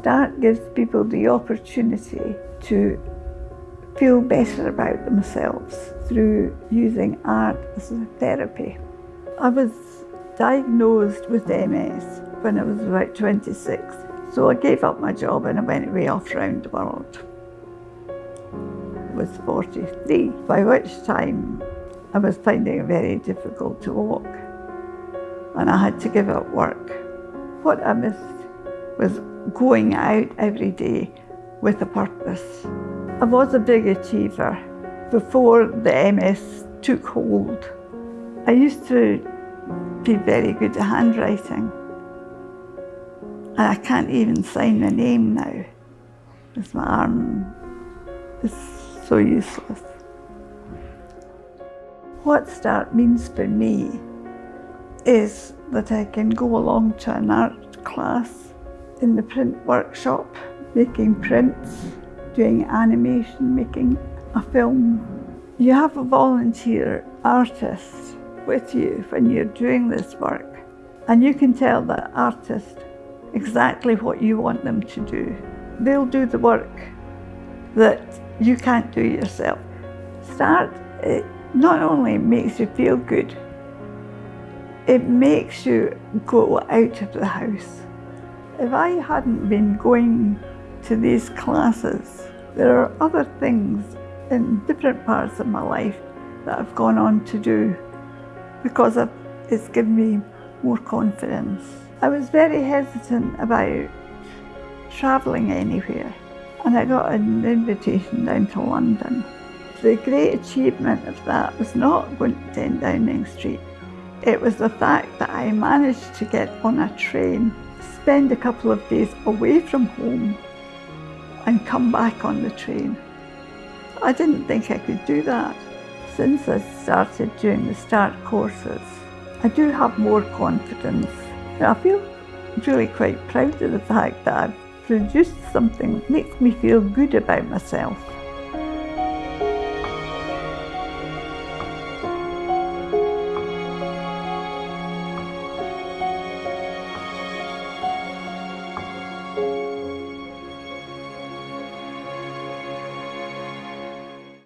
Start gives people the opportunity to feel better about themselves through using art as a therapy. I was diagnosed with MS when I was about 26, so I gave up my job and I went away off round the world. I was 43, by which time I was finding it very difficult to walk and I had to give up work. What I missed was going out every day with a purpose. I was a big achiever before the MS took hold. I used to be very good at handwriting and I can't even sign my name now because my arm is so useless. What START means for me is that I can go along to an art class in the print workshop, making prints, doing animation, making a film. You have a volunteer artist with you when you're doing this work and you can tell that artist exactly what you want them to do. They'll do the work that you can't do yourself. Start, it not only makes you feel good, it makes you go out of the house. If I hadn't been going to these classes, there are other things in different parts of my life that I've gone on to do because it's given me more confidence. I was very hesitant about travelling anywhere and I got an invitation down to London. The great achievement of that was not going to 10 Downing Street. It was the fact that I managed to get on a train, spend a couple of days away from home and come back on the train. I didn't think I could do that. Since I started doing the START courses, I do have more confidence. I feel really quite proud of the fact that I've produced something that makes me feel good about myself.